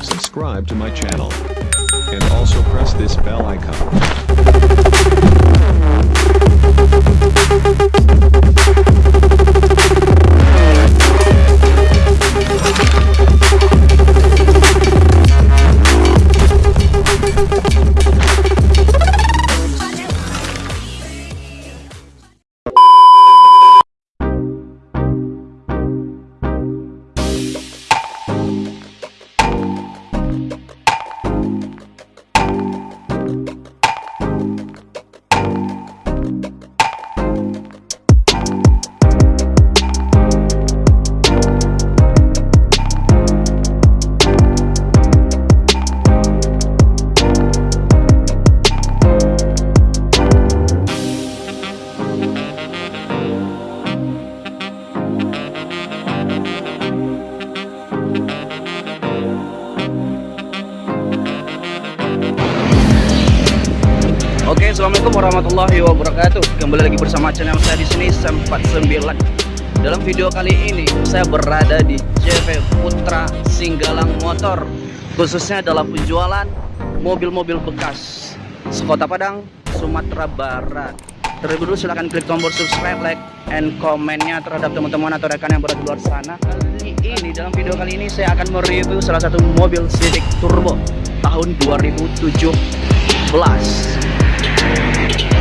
Subscribe to my channel. And also press this bell icon. Assalamualaikum warahmatullahi wabarakatuh. Kembali lagi bersama channel saya di sini Sam49. Dalam video kali ini saya berada di CV Putra Singgalang Motor, khususnya dalam penjualan mobil-mobil bekas sekota Padang, Sumatera Barat. Terlebih dulu silahkan klik tombol subscribe, like, and komennya terhadap teman-teman atau rekan yang berada di luar sana. Kali ini dalam video kali ini saya akan mereview salah satu mobil Civic Turbo tahun 2017. Thank you.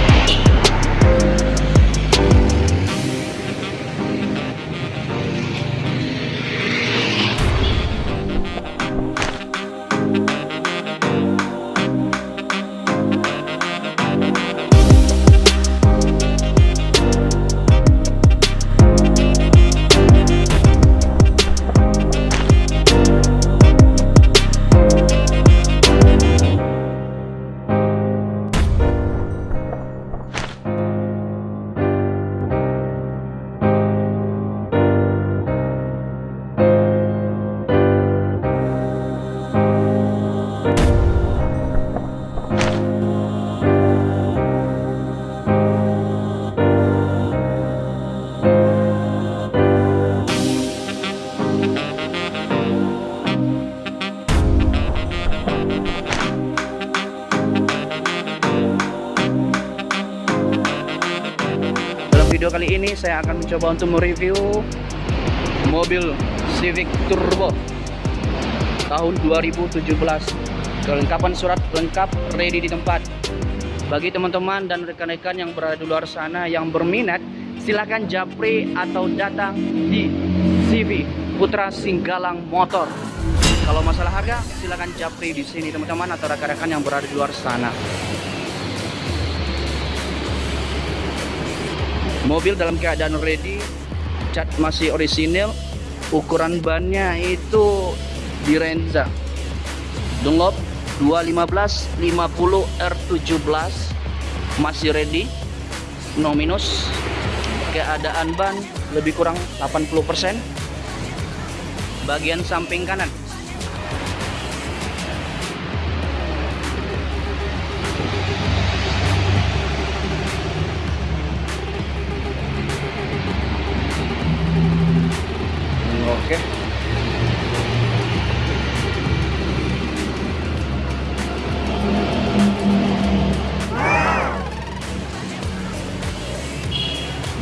Ini saya akan mencoba untuk mereview mobil Civic Turbo tahun 2017. Kelengkapan surat lengkap ready di tempat. Bagi teman-teman dan rekan-rekan yang berada di luar sana yang berminat, silakan japri atau datang di CV Putra Singgalang Motor. Kalau masalah harga, silakan japri di sini teman-teman atau rekan-rekan yang berada di luar sana. Mobil dalam keadaan ready, cat masih orisinil, ukuran bannya itu di Renza. Dunlop 215 50 R17 masih ready, no minus. Keadaan ban lebih kurang 80%. Bagian samping kanan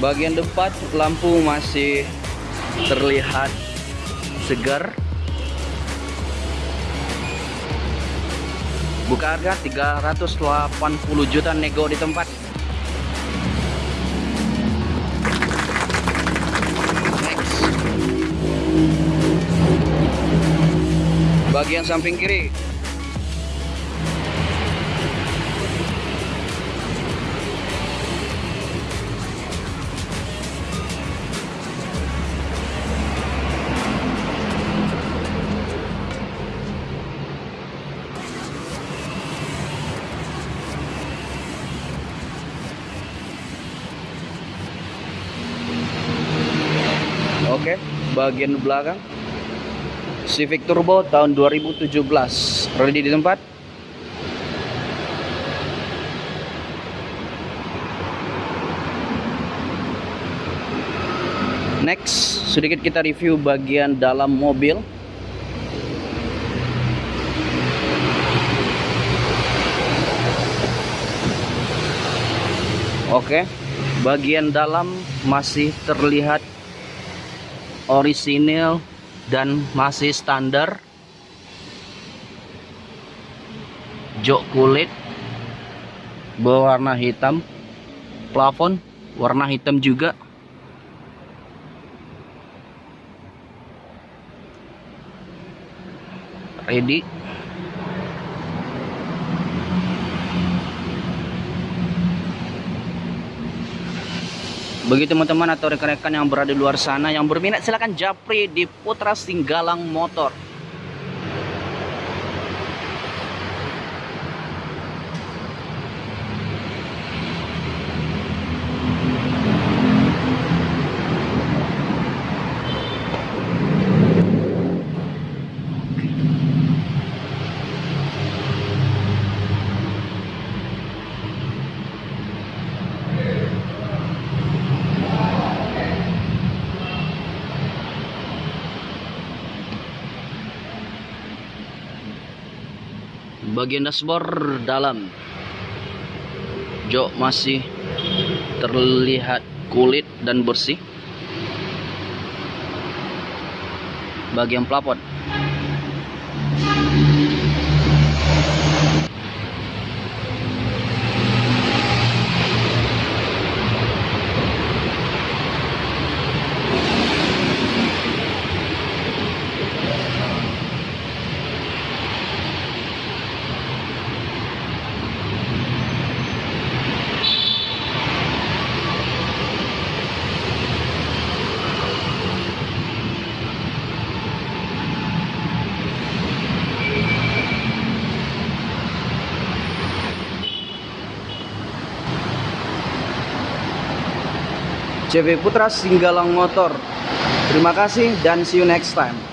Bagian depan lampu masih terlihat segar. Buka harga 380 juta nego di tempat. Next. Bagian samping kiri Oke. Okay. Bagian belakang. Civic Turbo tahun 2017. Ready di tempat. Next, sedikit kita review bagian dalam mobil. Oke, bagian dalam masih terlihat orisinil dan masih standar. Jok kulit berwarna hitam, plafon warna hitam juga. Ready. Bagi teman-teman atau rekan-rekan yang berada di luar sana yang berminat silahkan japri di Putra Singgalang Motor. Bagian dashboard dalam jok masih terlihat kulit dan bersih. Bagian plafon CV Putra Singgalang Motor. Terima kasih dan see you next time.